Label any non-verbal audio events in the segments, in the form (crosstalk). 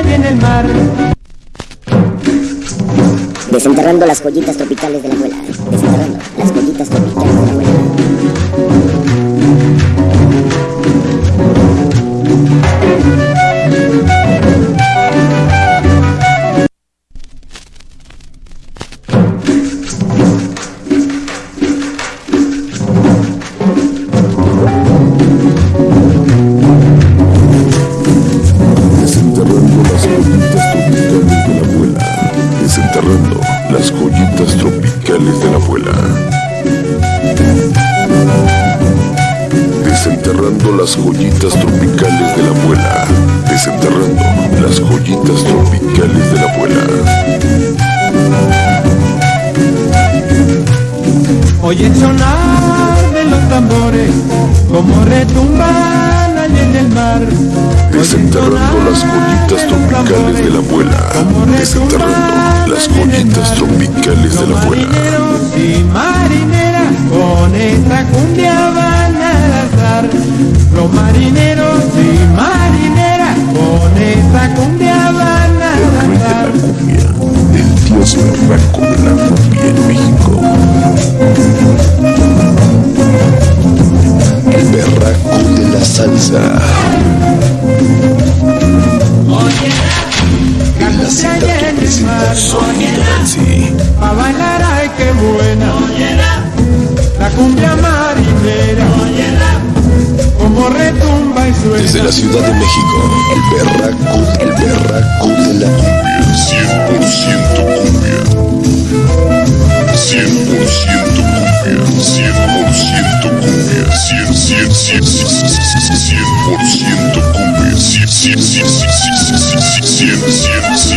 en el mar. Desenterrando las joyitas tropicales de la abuela. Desenterrando las joyitas tropicales de la abuela. Las joyitas tropicales de la abuela. Desenterrando las joyitas tropicales de la abuela. Desenterrando las joyitas tropicales de la abuela. Oye sonar de los tambores, como retumban allá en el mar. Desenterrando las joyitas tropicales de la abuela. Desenterrando Marineros y marineras con esta cumbia van a danzar. Los marineros bailar ay qué buena La cumbia marinera Como retumba y suena Desde la Ciudad de México, el berraco, el berraco de la cumbia. 100% cumbia. 100% cumbia. 100% cumbia. 100, 100, 100, 100% cumbia. 100, 100, 100, 100, 100,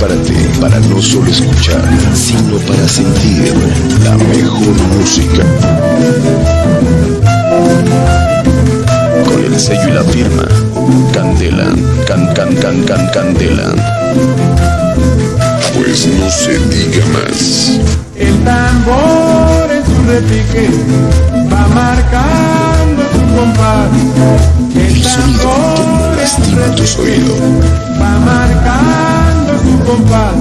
Prepárate para no solo escuchar, sino para sentir la mejor música. Con el sello y la firma, Candela, can, can, can, can, Candela. Pues no se diga más. El tambor en su repique Va marcando su compás El El sonido que no lastima tus oídos. Va marcando compás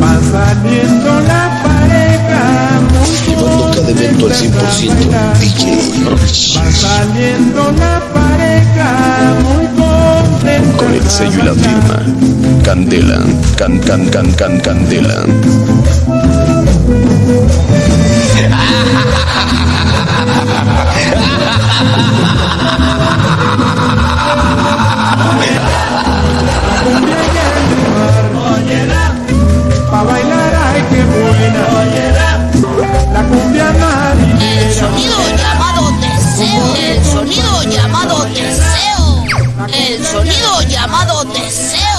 Va saliendo la pareja muy Llevando cada evento al 100%, contenta. DJ Va saliendo la pareja muy contenta Con el sello y la firma, Candela, can, can, can, can, Candela. (laughs) El sonido llamado deseo. El sonido llamado deseo. El sonido llamado deseo.